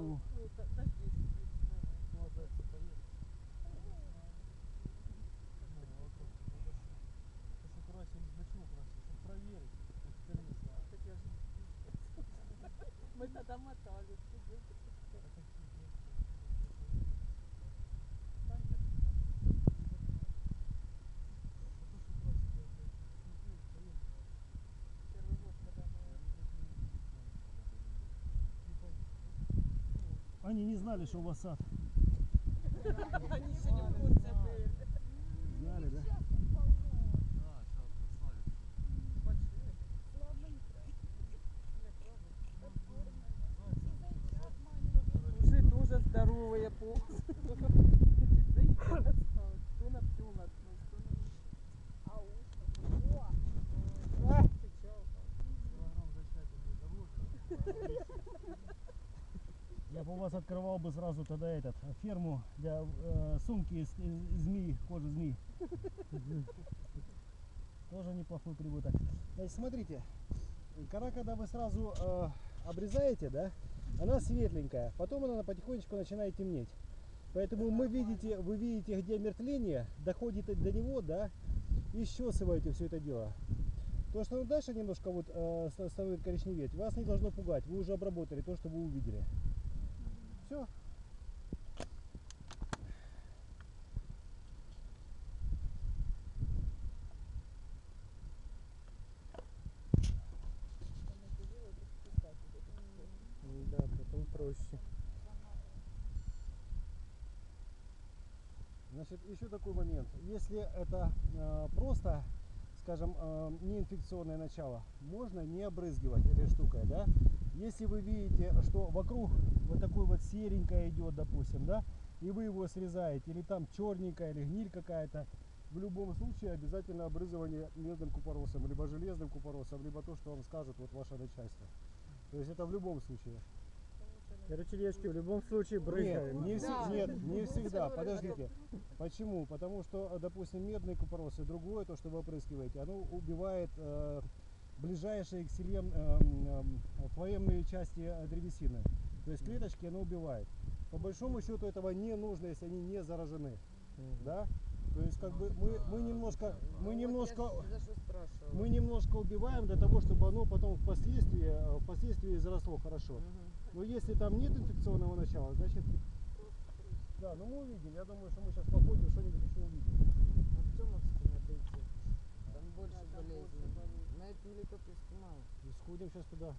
Oh. Они не знали, что у вас сад. Они еще не в курсе были. Знали, да? Уже тоже здоровые полосы. Кто на пчел на- А уши? О! А, кричал. Вас открывал бы сразу тогда этот ферму для э, сумки из, из змеи, кожи змеи. Тоже неплохой прибыток. Значит, смотрите, кора, когда вы сразу э, обрезаете, да, она светленькая, потом она потихонечку начинает темнеть. Поэтому мы видите, вы видите, где мертвление, доходит до него, да, и счесываете все это дело. То, что дальше немножко вот э, ста- становится коричневеть, вас не должно пугать. Вы уже обработали то, что вы увидели. Все. Да, потом проще. Значит, еще такой момент. Если это э, просто, скажем, э, неинфекционное начало, можно не обрызгивать этой штукой, да. Если вы видите, что вокруг вот такой вот серенькое идет, допустим, да, и вы его срезаете, или там черненькая, или гниль какая-то, в любом случае обязательно обрызывание медным купоросом, либо железным купоросом, либо то, что вам скажет вот ваше начальство. То есть это в любом случае. Короче, девочки, в любом случае Нет, брызгаем. не, Да. нет, не всегда. Подождите. Почему? Потому что, допустим, медный купорос и другое, то, что вы опрыскиваете, оно убивает э, ближайшие к селем э, м, э, флоемные части э, древесины. То есть клеточки оно убивает. По большому счету этого не нужно, если они не заражены. Да? То есть как бы мы, мы немножко, мы немножко, За что спрашивала? мы немножко убиваем для того, чтобы оно потом впоследствии, э, впоследствии заросло хорошо. Но если там нет инфекционного начала, значит... Да, ну мы увидим. Я думаю, что мы сейчас походим, что-нибудь еще увидим. Артемовску надо идти. Там больше Да, там болезней. больше болезней. На этом летописке мало. И сходим сейчас туда.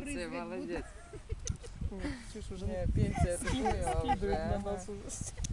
500, malę dziecko. Cieszę, że nie 500. Nie, 500. 500. 500. 500. 500.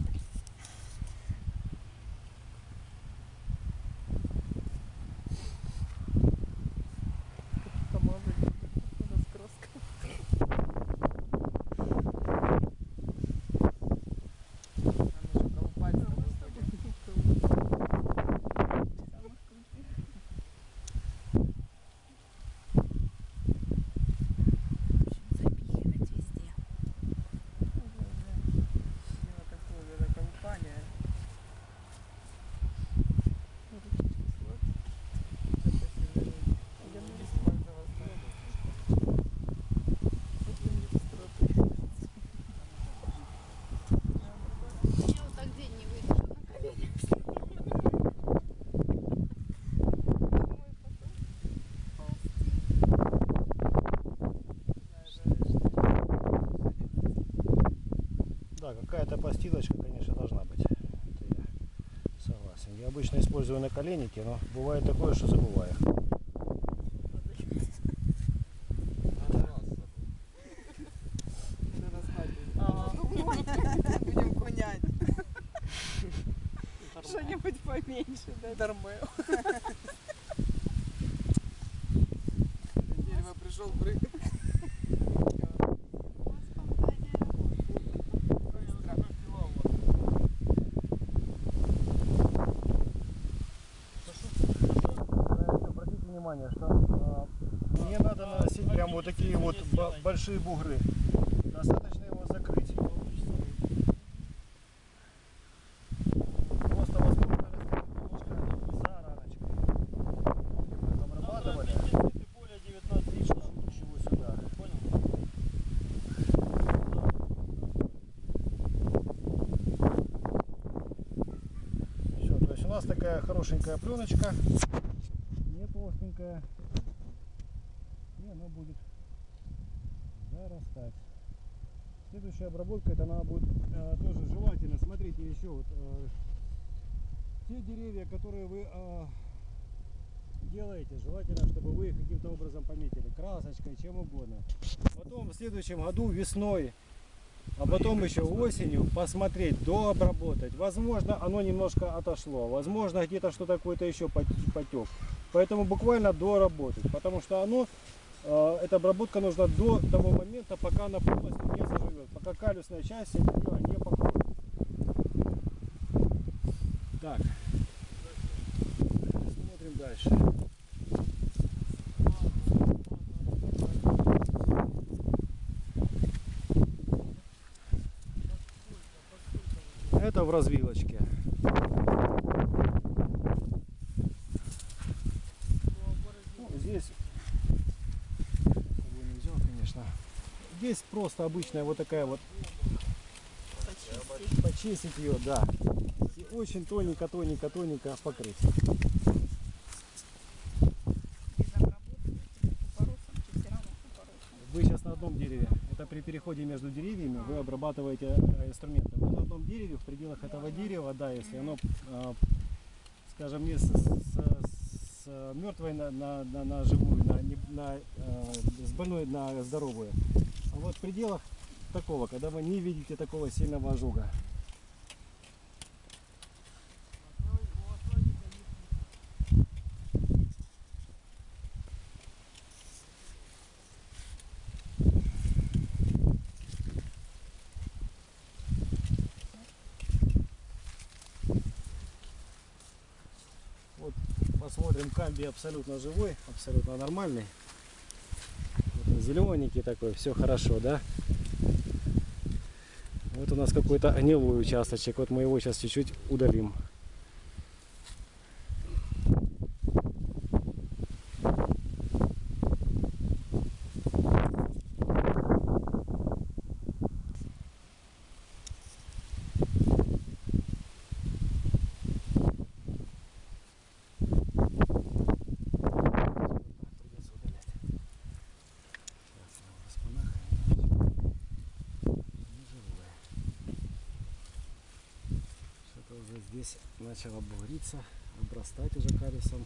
Какая-то постилочка, конечно, должна быть. Это я согласен. Я обычно использую наколенники, но бывает такое, что забываю. Что-нибудь поменьше, да? Дармел. Дерево пришел, прыгал. Большие бугры. Достаточно его закрыть. Просто возможно немножко за раночкой. Обрабатывали. более 19 лишних. Чего сюда? Понял? Все, то есть у нас такая хорошенькая пленочка. Не толстенькая. И она будет зарастать. Следующая обработка, это она будет э, тоже желательно. Смотрите еще вот э, те деревья, которые вы э, делаете, желательно, чтобы вы их каким-то образом пометили, красочкой, чем угодно. Потом в следующем году весной а потом еще осенью посмотреть, дообработать. Возможно, оно немножко отошло, возможно, где-то что-то какой-то еще пот- потек. Поэтому буквально доработать, потому что оно, э, эта обработка нужна до того момента, пока она полностью не заживет, пока калюсная часть ее не покроет. Так, смотрим дальше. Это в развилочке. Ну, здесь с собой не взял, конечно. Здесь просто обычная вот такая вот почистить ее, да. И очень тоненько, тоненько, тоненько покрыть. Вы сейчас на одном дереве. Это при переходе между деревьями вы обрабатываете э, инструменты. Вы на одном дереве, в пределах этого дерева, да, если оно, э, скажем, не с, с- мертвой на, на, на, на живую, на, на, э, с больной на здоровую. Вот в пределах такого, когда вы не видите такого сильного ожога. Вот посмотрим, камби абсолютно живой, абсолютно нормальный. Зелененький такой, все хорошо, да? Вот у нас какой-то гнилой участочек, вот мы его сейчас чуть-чуть удалим. Придется удалять. Сейчас его распанахаем. Не живое. Что-то уже здесь начало бугриться, обрастать уже карисом.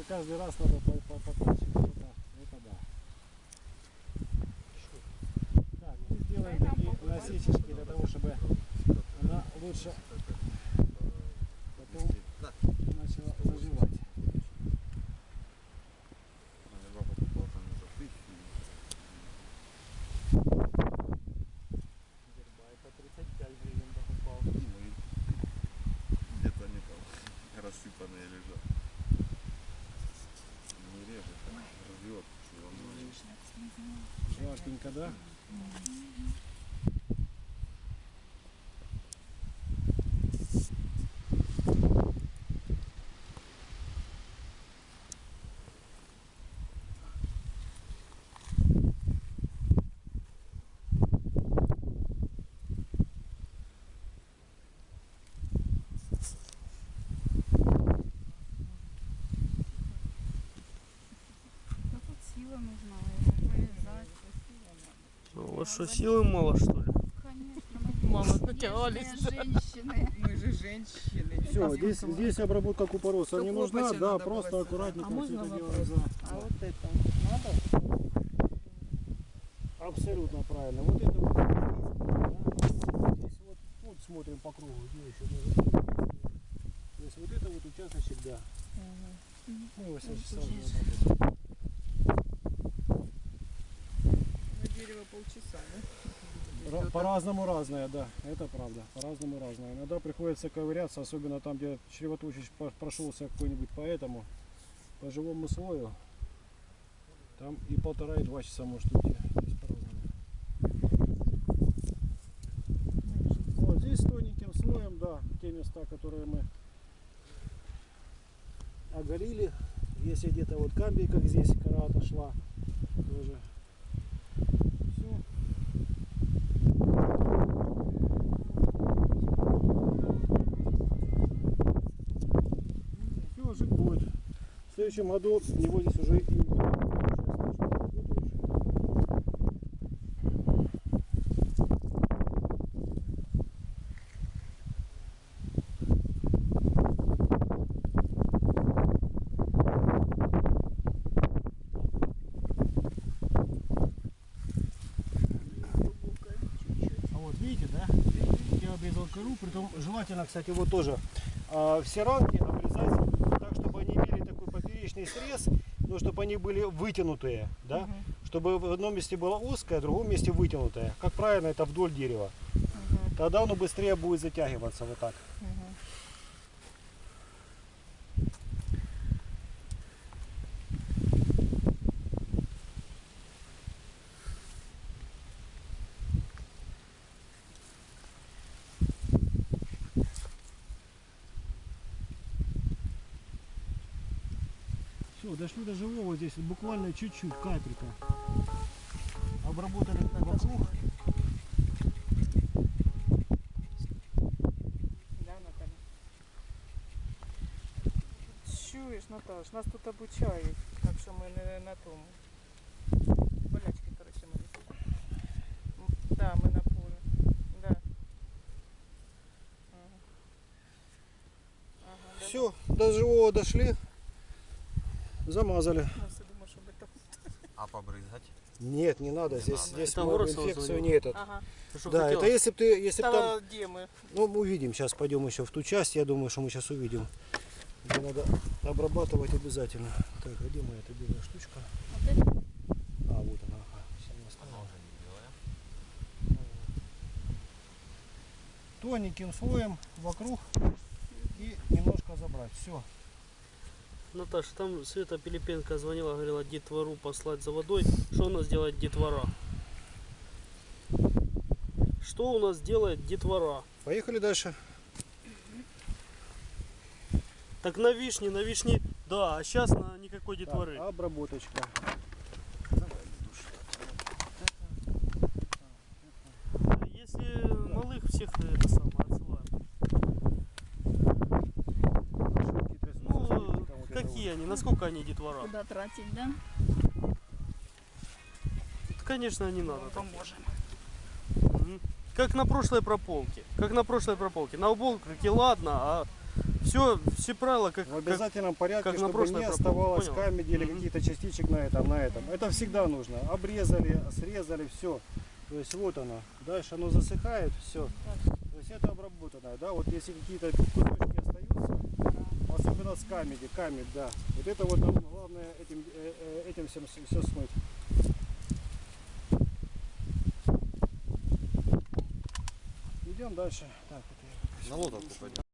Каждый, каждый раз надо по- по- потачивать. Это, это да. Так, мы сделаем такие насечечки для того, чтобы она лучше Жаркенько, да? Ну, сила нужна. Вот что, силы мало, что ли? Конечно, нежные натягались, женщины. Мы же женщины. Все, здесь, здесь обработка купороса не нужна, да, просто аккуратненько А можно это за- А вот это надо? Абсолютно правильно. Вот это вот, да, здесь вот, вот смотрим по кругу, где еще может. То есть вот это вот участочек, да. Мы его сейчас сразу обработаем. На дерево полчаса, да? Ра- По-разному разное, да, это правда. По-разному разное. Иногда приходится ковыряться, особенно там, где чревоточащ по- прошелся какой-нибудь по этому, по живому слою. Там и полтора, и два часа может уйти. Здесь по-разному. Вот здесь тоненьким слоем, да, те места, которые мы оголили. Если где-то вот камбий, как здесь, кора отошла, тоже. Следующем году его здесь уже и. А кору, притом желательно, кстати, вот тоже а, все рамки обрезать так, чтобы они имели такой поперечный срез, но чтобы они были вытянутые, да? Чтобы в одном месте было узкое, в другом месте вытянутое. Как правильно, это вдоль дерева. Тогда оно быстрее будет затягиваться вот так. Все, дошли до живого здесь буквально чуть-чуть, капелька. Обработали вокруг. Да, Наталья? Чуєш, Наташ, нас тут обучають, так що ми не на тому. Болячки, коротше, ми М, Да, ми на полі. Да. Ага. Ага, да. Все, до живого дошли. Замазали. А побрызгать? Нет, не надо. Здесь, надо. здесь мы инфекцию не этот. Ага. Что Да, хотел? это если бы ты, если б там, Та де ми? ну мы увидим, сейчас пойдем еще в ту часть, я думаю, что мы сейчас увидим. Где надо обрабатывать обязательно. Так, а где моя эта белая штучка? Вот это А, вот она. Она уже не белая. Тоненьким слоем вокруг и немножко забрать. Все. Наташа, там Света Пилипенко звонила, говорила, детвору послать за водой. Что у нас делает детвора? Что у нас делает детвора? Поехали дальше. Так на вишне, на вишне, да, а сейчас на никакой Так, детворы. обработочка. Если малых всех это самое отсылаем. Ну, какие они, насколько они детвора? куда тратить, да? Конечно, не надо. так. Поможемо. Мгм. Как на прошлой прополке. Как на прошлой прополке. На уборке ладно, а все, все правила как, В как обязательном порядке, как на чтобы прошлой не прополке, оставалось понял? камеди или Мгм. каких-то частичек на этом, на этом. Это всегда нужно. Обрезали, срезали, все. То есть вот оно. Дальше оно засыхает, все. То есть это обработанное, да. Вот если какие-то кусочки особенно с камеди, камедь, да. Вот это вот нам главное этим, э, э, этим всем все смыть. Идем дальше. Так, это я На лодку пойдем.